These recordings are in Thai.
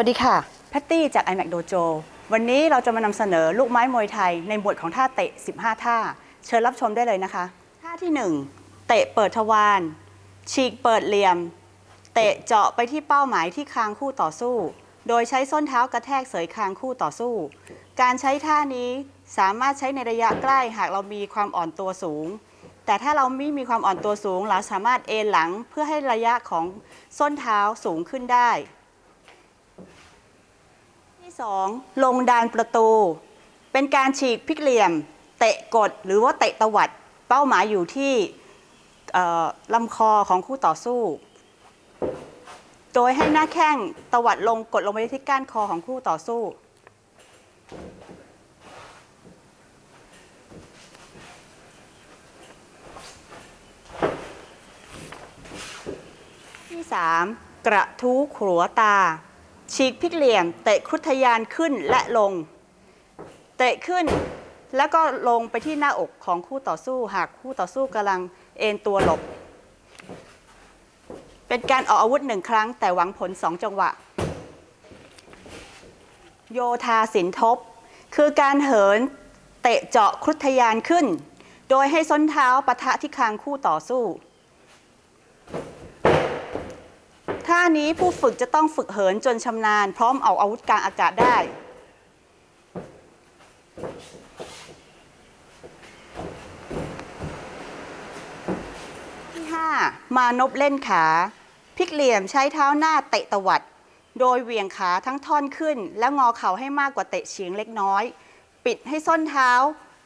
วัสดีค่ะ แพตตี้จาก iMac Dojo วันนี้เราจะมานำเสนอลูกไม้มวยไทยในหมวดของท่าเตะ 15 ท่า เชิญรับชมได้เลยนะคะ ท่าที่ 1 เตะเปิดทวารฉีกเปิดเหลี่ยม เตะเจาะไปที่เป้าหมายที่คางคู่ต่อสู้ โดยใช้ส้นเท้ากระแทกเสยคางคู่ต่อสู้ การใช้ท่านี้สามารถใช้ในระยะใกล้หากเรามีความอ่อนตัวสูง แต่ถ้าเราไม่มีความอ่อนตัวสูงเราสามารถเอนหลังเพื่อให้ระยะของส้นเท้าสูงขึ้นได้ ที่2ลงดานประตู เป็นการฉีกพลิกเหลี่ยม เตะกดหรือว่าเตะตวัด เป้าหมายอยู่ที่ลำคอของคู่ต่อสู้ โดยให้หน้าแข้งตวัดลงกดลงไปที่ก้านคอของคู่ต่อสู้ ที่ 3 กระทู้ขัวตา ฉีกพลิกเหลี่ยม เตะครุฑทยานขึ้นและลง เตะขึ้นแล้วก็ลงไปที่หน้าอกของคู่ต่อสู้ หากคู่ต่อสู้กำลังเอนตัวหลบ เป็นการออกอาวุธหนึ่งครั้ง แต่หวังผลสองจังหวะ โยธาสินทบ คือการเหินเตะเจาะครุฑทยานขึ้น โดยให้ส้นเท้าปะทะที่คางคู่ต่อสู้ ท่า นี้ผู้ฝึกจะต้องฝึกเหินจนชำนาญ พร้อมเอาอาวุธกลางอากาศได้ ที่ 5 มานบเล่นขา พลิกเหลี่ยมใช้เท้าหน้าเตะตวัด โดยเหวี่ยงขาทั้งท่อนขึ้น และงอเข่าให้มากกว่าเตะเฉียงเล็กน้อย ปิดให้ส้นเท้า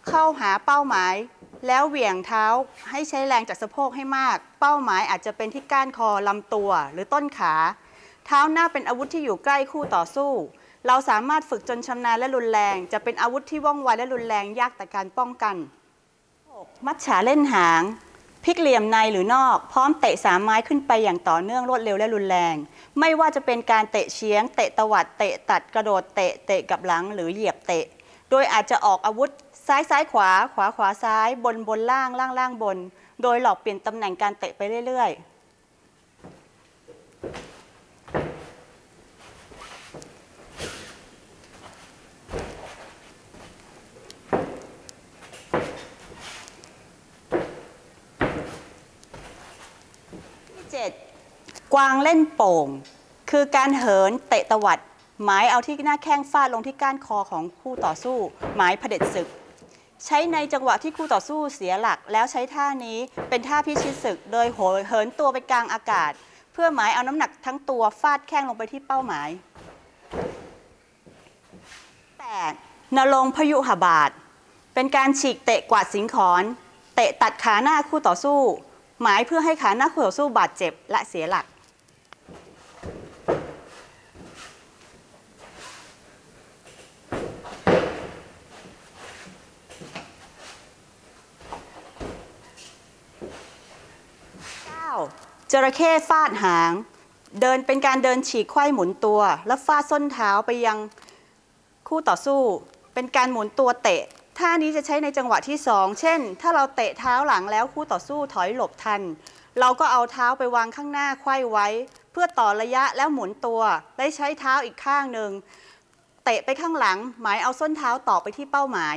เข้าหาเป้าหมาย แล้วเหวี่ยงเท้าให้ใช้แรงจากสะโพกให้มาก เป้าหมายอาจจะเป็นที่ก้านคอลำตัว หรือต้นขา เท้าหน้าเป็นอาวุธที่อยู่ใกล้คู่ต่อสู้ เราสามารถฝึกจนชำนาญและรุนแรง จะเป็นอาวุธที่ว่องไวและรุนแรงยากแต่การป้องกัน มัดฉาเล่นหางพลิกเหลี่ยมในหรือนอก พร้อมเตะสามไม้ขึ้นไปอย่างต่อเนื่องรวดเร็วและรุนแรง ไม่ว่าจะเป็นการเตะเฉียง เตะตวัดเตะตัดกระโดดเตะเตะกับหลังหรือเหยียบเตะ โดยอาจจะออกอาวุธ ซ้ายซ้ายขวาขวาขวาซ้ายบนบนล่างล่างล่างบน โดยหลอกเปลี่ยนตำแหน่งการเตะไปเรื่อยๆที่เจ็ดกวางเล่นโป่ง คือการเหินเตะตวัด หมายเอาที่หน้าแข้งฟาดลงที่ก้านคอของคู่ต่อสู้ หมายเผด็จศึก ใช้ในจังหวะที่คู่ต่อสู้เสียหลัก แล้วใช้ท่านี้เป็นท่าพิชิตศึก โดยโหยเหินตัวไปกลางอากาศ เพื่อหมายเอาน้ำหนักทั้งตัวฟาดแข้งลงไปที่เป้าหมาย 8. นรงพยุหบาท เป็นการฉีกเตะกวาดสิงขอนเตะตัดขาหน้าคู่ต่อสู้ หมายเพื่อให้ขาหน้าคู่ต่อสู้บาดเจ็บและเสียหลัก จระเข้ฟาดหาง เดินเป็นการเดินฉีกไขว้หมุนตัว และฟาดส้นเท้าไปยังคู่ต่อสู้ เป็นการหมุนตัวเตะท่านี้จะใช้ในจังหวะที่ 2 เช่น ถ้าเราเตะเท้าหลังแล้วคู่ต่อสู้ถอยหลบทัน เราก็เอาเท้าไปวางข้างหน้าไขว้ไว้ เพื่อต่อระยะแล้วหมุนตัวได้ใช้เท้าอีกข้างหนึ่งเตะไปข้างหลัง หมายเอาส้นเท้าต่อไปที่เป้าหมาย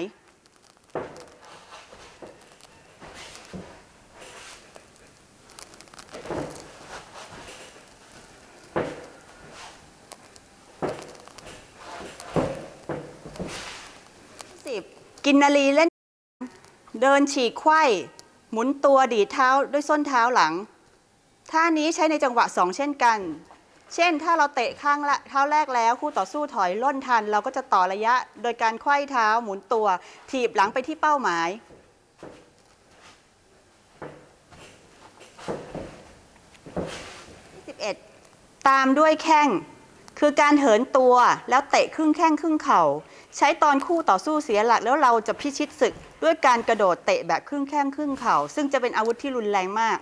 กินนารีเล่น เดินฉีกไขว้หมุนตัวดีเท้าด้วยส้นเท้าหลัง ท่านี้ใช้ในจังหวะ2เช่นกัน เช่น ถ้าเราเตะข้างละเท้าแรกแล้ว คู่ต่อสู้ถอยล่นทัน เราก็จะต่อระยะ โดยการไขว้เท้าหมุนตัว ถีบหลังไปที่เป้าหมาย 11. ตามด้วยแข้ง คือการเหินตัวแล้วเตะครึ่งแข้งครึ่งเข่า ใช้ตอนคู่ต่อสู้เสียหลักแล้วเราจะพิชิตศึก ด้วยการกระโดดเตะแบบครึ่งแข้งครึ่งเข่า ซึ่งจะเป็นอาวุธที่รุนแรงมาก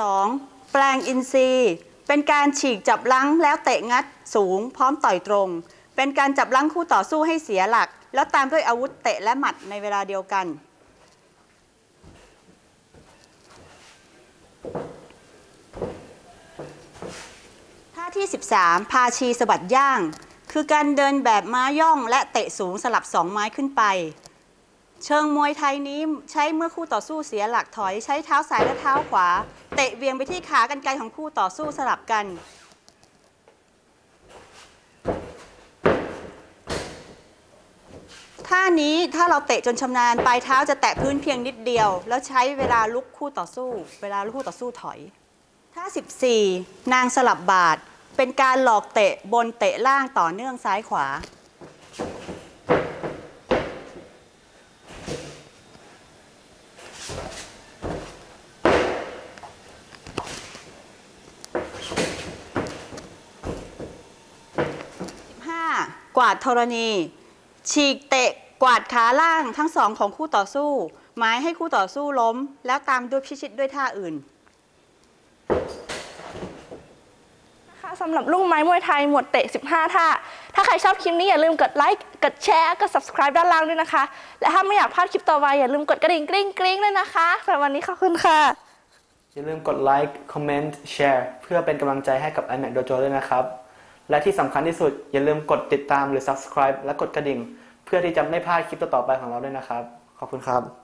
12แปลงอินทรีย์เป็นการฉีกจับลังแล้วเตะงัดสูง พร้อมต่อยตรง เป็นการจับลังคู่ต่อสู้ให้เสียหลัก แล้วตามด้วยอาวุธเตะและหมัดในเวลาเดียวกัน ที่ 13 พาชีสะบัดย่าง คือการเดินแบบม้าย่องและเตะสูงสลับสองไม้ขึ้นไป เชิงมวยไทยนี้ใช้เมื่อคู่ต่อสู้เสียหลักถอยใช้เท้าซ้ายและเท้าขวา เตะเวียงไปที่ขากันไกลของคู่ต่อสู้สลับกันท่านี้ถ้าเราเตะจนชำนาญปลายเท้าจะแตะพื้นเพียงนิดเดียว แล้วใช้เวลาลุกคู่ต่อสู้ เวลาลุกคู่ต่อสู้ถอยท่า14 นางสลับบาท เป็นการหลอกเตะบนเตะล่างต่อเนื่องซ้ายขวา 15 กวาดธรณี ฉีกเตะกวาดขาล่างทั้งสองของคู่ต่อสู้ หมายให้คู่ต่อสู้ล้ม แล้วตามด้วยพิชิตด้วยท่าอื่น ค่ะสำหรับลูกไม้มวยไทยหมวดเตะ 15 ท่า ถ้าใครชอบคลิปนี้อย่าลืมกดไลค์ กดแชร์ กด subscribe ด้านล่างด้วยนะคะ และถ้าไม่อยากพลาดคลิปต่อไปอย่าลืมกดกระดิ่งกริ๊งกริ๊งด้วยนะคะสำหรับวันนี้ขอบคุณค่ะ อย่าลืมกดไลค์ คอมเมนต์ แชร์ เพื่อเป็นกำลังใจให้กับ iMac Dojo ด้วยนะครับ และที่สำคัญที่สุดอย่าลืมกดติดตามหรือ subscribe และกดกระดิ่ง เพื่อที่จะไม่พลาดคลิปต่อๆไปของเราด้วยนะครับ ขอบคุณครับ